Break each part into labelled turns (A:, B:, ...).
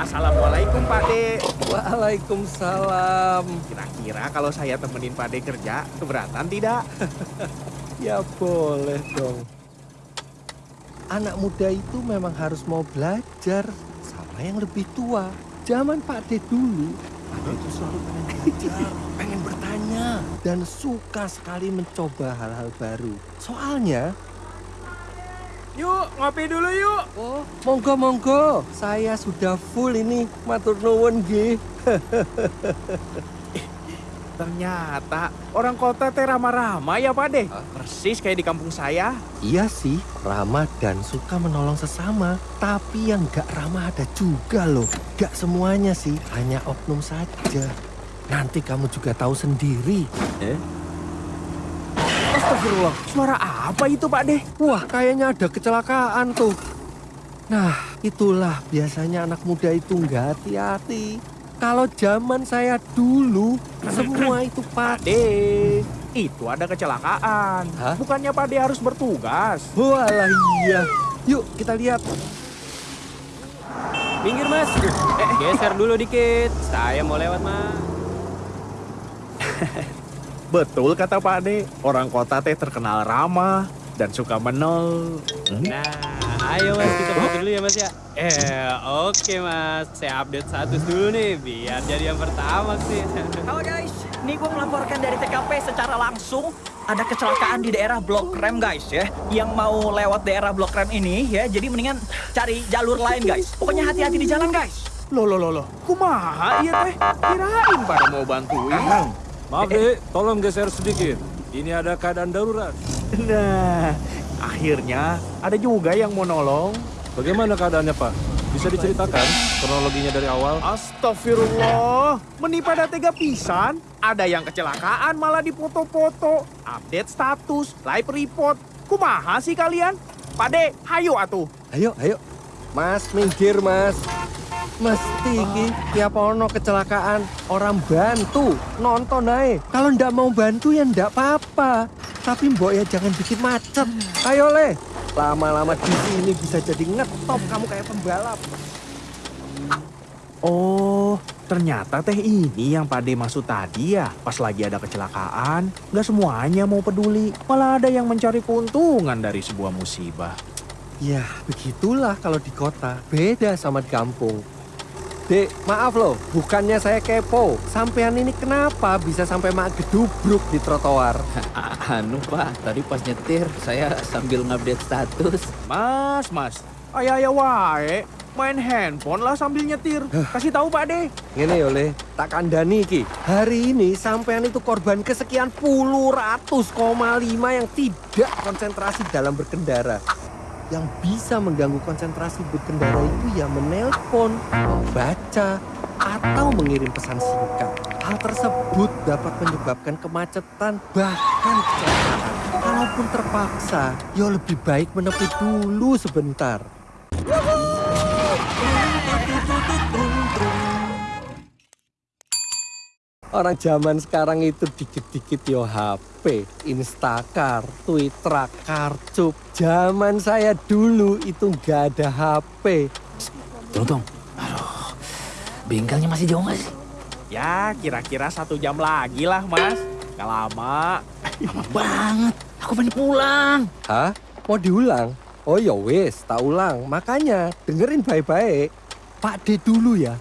A: Assalamualaikum Pak De.
B: Waalaikumsalam.
A: Kira-kira kalau saya temenin Pak De kerja, keberatan tidak?
B: Ya boleh dong. Anak muda itu memang harus mau belajar sama yang lebih tua. Zaman Pak De dulu, Pak De itu selalu pengen belajar, pengen bertanya, dan suka sekali mencoba hal-hal baru. Soalnya,
A: Yuk, ngopi dulu yuk.
B: oh monggo monggo, saya sudah full ini, matur nuwun nggih.
A: Ternyata orang kota teh ramah-ramah ya Pak De. Persis kayak di kampung saya.
B: Iya sih, ramah dan suka menolong sesama. Tapi yang gak ramah ada juga loh. Gak semuanya sih, hanya oknum saja. Nanti kamu juga tahu sendiri.
A: Astagfirullah, suara apa itu Pak De?
B: Wah, kayaknya ada kecelakaan tuh. Nah, itulah biasanya anak muda itu nggak hati-hati. Kalau zaman saya dulu, semua itu
A: Pak. De, itu ada kecelakaan.
B: Hah?
A: Bukannya Pak De harus bertugas.
B: Walah iya. Yuk kita lihat.
C: Minggir mas, eh, geser dulu dikit. Saya mau lewat mas.
A: Betul kata Pak De, orang kota teh terkenal ramah dan suka menol. Hmm?
C: Nah, ayo mas kita foto dulu ya mas ya. Eh, oke mas. Saya update status dulu nih, biar jadi yang pertama sih.
D: Halo guys, ini gue melaporkan dari TKP secara langsung ada kecelakaan di daerah Blok Rem guys ya. Yang mau lewat daerah Blok Rem ini ya, jadi mendingan cari jalur lain guys. Pokoknya hati-hati di jalan guys.
A: Loh, loh, loh, loh. Kumaha iya teh? Kirain pada mau bantuin.
E: Maaf dek, tolong geser sedikit. Ini ada keadaan darurat.
A: Nah, akhirnya ada juga yang mau nolong.
E: Bagaimana keadaannya Pak? Bisa diceritakan kronologinya dari awal?
A: Astagfirullah, menipu pada tega pisan. Ada yang kecelakaan malah difoto-foto, update status, live report. Kumaha sih kalian? Pade, hayo atuh.
B: Ayo, ayo. Mas, minggir mas. Mesti iki tiap ono kecelakaan orang bantu nonton ae. Kalau ndak mau bantu ya ndak apa-apa. Tapi mbok ya jangan bikin macet. Ayo le. Lama-lama di sini bisa jadi ngetop kamu kayak pembalap.
A: Oh, ternyata teh ini yang Pade maksud tadi ya. Pas lagi ada kecelakaan, nggak semuanya mau peduli. Malah ada yang mencari keuntungan dari sebuah musibah.
B: Ya, begitulah kalau di kota. Beda sama di kampung. Dek, maaf loh, bukannya saya kepo. Sampean ini kenapa bisa sampai mak gedubruk di trotoar?
F: Anu pak, tadi pas nyetir saya sambil ngupdate status.
A: Mas, mas, ayah-ayah wae. Main handphone lah sambil nyetir. Kasih tahu Pak De.
B: Ngene oleh tak kandani iki. Hari ini sampean itu korban kesekian puluh ratus koma lima yang tidak konsentrasi dalam berkendara. Yang bisa mengganggu konsentrasi berkendara itu ya menelpon, membaca, atau mengirim pesan singkat. Hal tersebut dapat menyebabkan kemacetan bahkan kecelakaan. Kalaupun terpaksa, ya lebih baik menepi dulu sebentar. Orang zaman sekarang itu dikit-dikit yo HP, Instacar, Twitter, Karcup. Zaman saya dulu itu nggak ada HP.
F: Tunggu, tunggu. Aduh, bengkelnya masih jauh nggak sih?
A: Ya, kira-kira satu jam lagi lah, Mas. Gak lama.
F: Lama banget. Aku pengen pulang.
B: Hah? Mau diulang? Oh ya wes, tak ulang. Makanya dengerin baik-baik. Pak D dulu ya.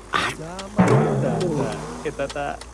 A: Kita tak